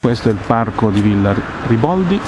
Questo è il parco di Villa Riboldi,